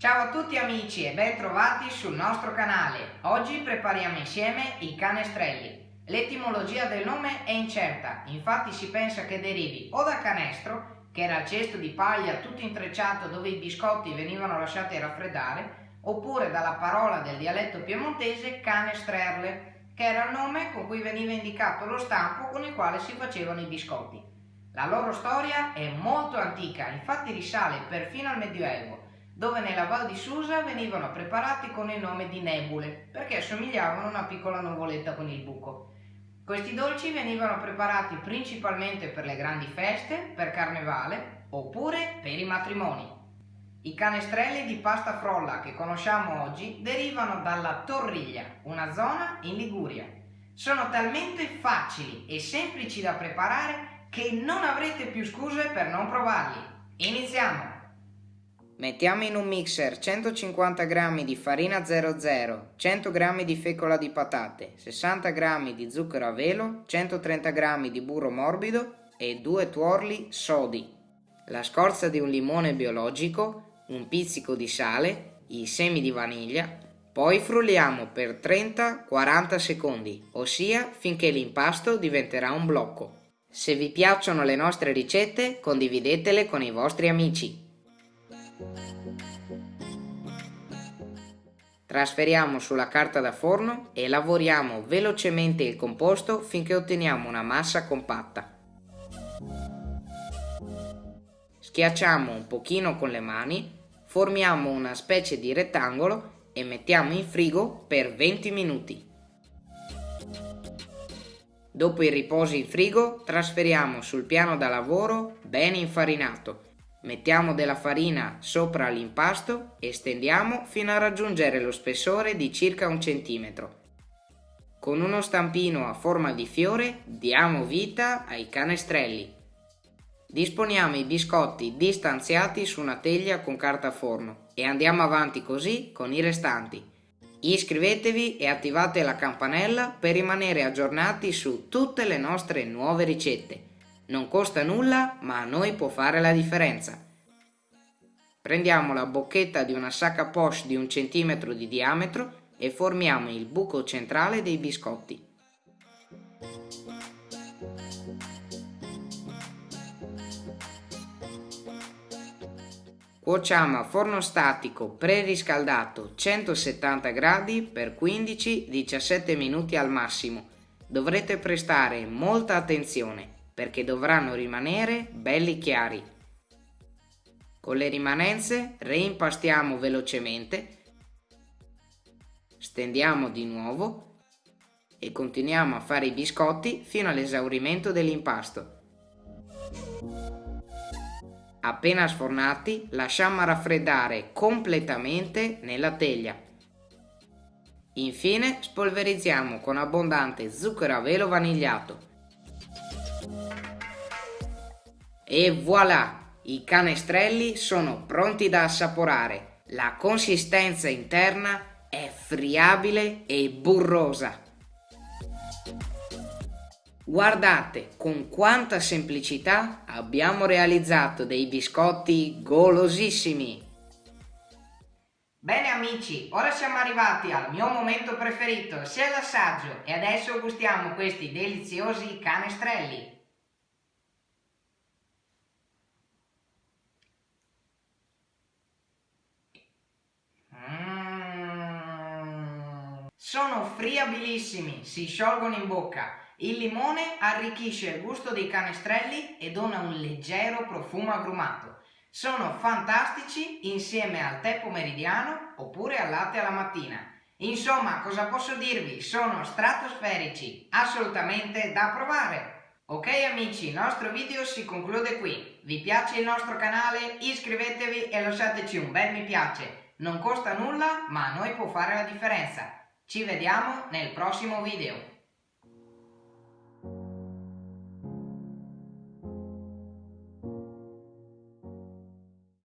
Ciao a tutti amici e ben trovati sul nostro canale. Oggi prepariamo insieme i canestrelli. L'etimologia del nome è incerta, infatti si pensa che derivi o da canestro, che era il cesto di paglia tutto intrecciato dove i biscotti venivano lasciati raffreddare, oppure dalla parola del dialetto piemontese canestrerle, che era il nome con cui veniva indicato lo stampo con il quale si facevano i biscotti. La loro storia è molto antica, infatti risale perfino al Medioevo dove nella Val di Susa venivano preparati con il nome di nebule, perché assomigliavano a una piccola nuvoletta con il buco. Questi dolci venivano preparati principalmente per le grandi feste, per carnevale, oppure per i matrimoni. I canestrelli di pasta frolla che conosciamo oggi derivano dalla Torriglia, una zona in Liguria. Sono talmente facili e semplici da preparare che non avrete più scuse per non provarli. Iniziamo! Mettiamo in un mixer 150 g di farina 00, 100 g di fecola di patate, 60 g di zucchero a velo, 130 g di burro morbido e due tuorli sodi, la scorza di un limone biologico, un pizzico di sale, i semi di vaniglia, poi frulliamo per 30-40 secondi, ossia finché l'impasto diventerà un blocco. Se vi piacciono le nostre ricette condividetele con i vostri amici. Trasferiamo sulla carta da forno e lavoriamo velocemente il composto finché otteniamo una massa compatta. Schiacciamo un pochino con le mani, formiamo una specie di rettangolo e mettiamo in frigo per 20 minuti. Dopo il riposo in frigo trasferiamo sul piano da lavoro ben infarinato Mettiamo della farina sopra l'impasto e stendiamo fino a raggiungere lo spessore di circa un centimetro. Con uno stampino a forma di fiore diamo vita ai canestrelli. Disponiamo i biscotti distanziati su una teglia con carta forno e andiamo avanti così con i restanti. Iscrivetevi e attivate la campanella per rimanere aggiornati su tutte le nostre nuove ricette. Non costa nulla, ma a noi può fare la differenza. Prendiamo la bocchetta di una sacca poche di un centimetro di diametro e formiamo il buco centrale dei biscotti. Cuociamo a forno statico preriscaldato 170 gradi per 15-17 minuti al massimo. Dovrete prestare molta attenzione perché dovranno rimanere belli chiari. Con le rimanenze reimpastiamo velocemente, stendiamo di nuovo e continuiamo a fare i biscotti fino all'esaurimento dell'impasto. Appena sfornati lasciamo raffreddare completamente nella teglia. Infine spolverizziamo con abbondante zucchero a velo vanigliato. E voilà! I canestrelli sono pronti da assaporare. La consistenza interna è friabile e burrosa. Guardate con quanta semplicità abbiamo realizzato dei biscotti golosissimi. Bene amici, ora siamo arrivati al mio momento preferito, sia l'assaggio, e adesso gustiamo questi deliziosi canestrelli. Sono friabilissimi, si sciolgono in bocca. Il limone arricchisce il gusto dei canestrelli e dona un leggero profumo agrumato. Sono fantastici insieme al tè pomeridiano oppure al latte alla mattina. Insomma, cosa posso dirvi? Sono stratosferici, assolutamente da provare! Ok amici, il nostro video si conclude qui. Vi piace il nostro canale? Iscrivetevi e lasciateci un bel mi piace. Non costa nulla, ma a noi può fare la differenza. Ci vediamo nel prossimo video.